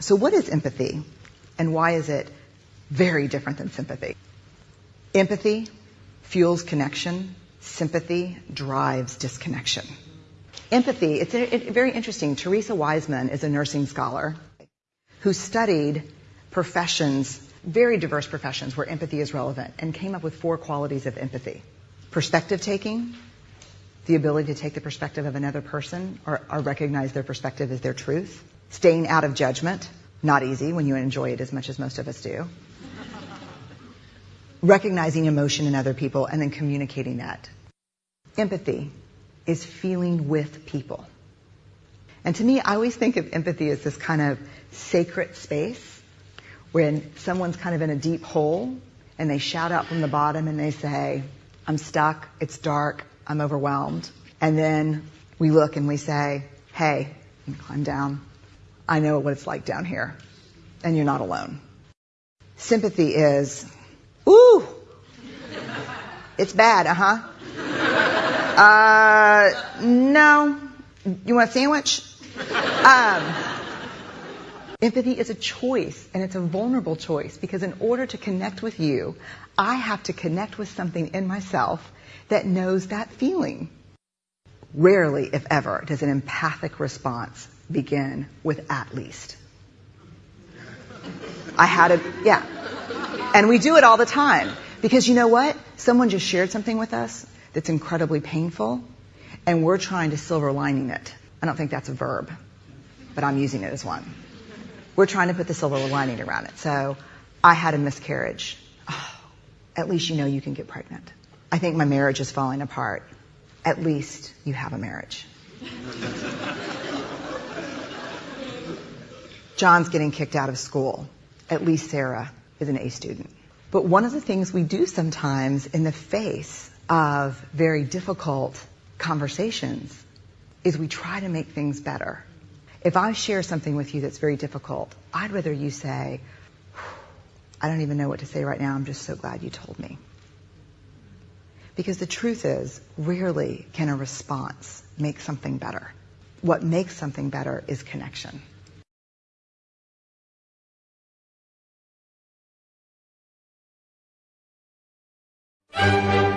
So what is empathy and why is it very different than sympathy? Empathy fuels connection. Sympathy drives disconnection. Empathy, it's very interesting. Theresa Wiseman is a nursing scholar who studied professions, very diverse professions where empathy is relevant and came up with four qualities of empathy. Perspective taking, the ability to take the perspective of another person or, or recognize their perspective as their truth. Staying out of judgment, not easy when you enjoy it as much as most of us do. Recognizing emotion in other people and then communicating that. Empathy is feeling with people. And to me, I always think of empathy as this kind of sacred space when someone's kind of in a deep hole and they shout out from the bottom and they say, I'm stuck, it's dark, I'm overwhelmed. And then we look and we say, hey, climb down. I know what it's like down here. And you're not alone. Sympathy is, ooh, it's bad, uh-huh. Uh, no. You want a sandwich? Um, empathy is a choice, and it's a vulnerable choice because in order to connect with you, I have to connect with something in myself that knows that feeling. Rarely, if ever, does an empathic response begin with at least. I had a, yeah. And we do it all the time. Because you know what? Someone just shared something with us that's incredibly painful, and we're trying to silver lining it. I don't think that's a verb, but I'm using it as one. We're trying to put the silver lining around it. So I had a miscarriage. Oh, at least you know you can get pregnant. I think my marriage is falling apart. At least you have a marriage. John's getting kicked out of school. At least Sarah is an A student. But one of the things we do sometimes in the face of very difficult conversations is we try to make things better. If I share something with you that's very difficult, I'd rather you say, I don't even know what to say right now. I'm just so glad you told me. Because the truth is, rarely can a response make something better. What makes something better is connection. Música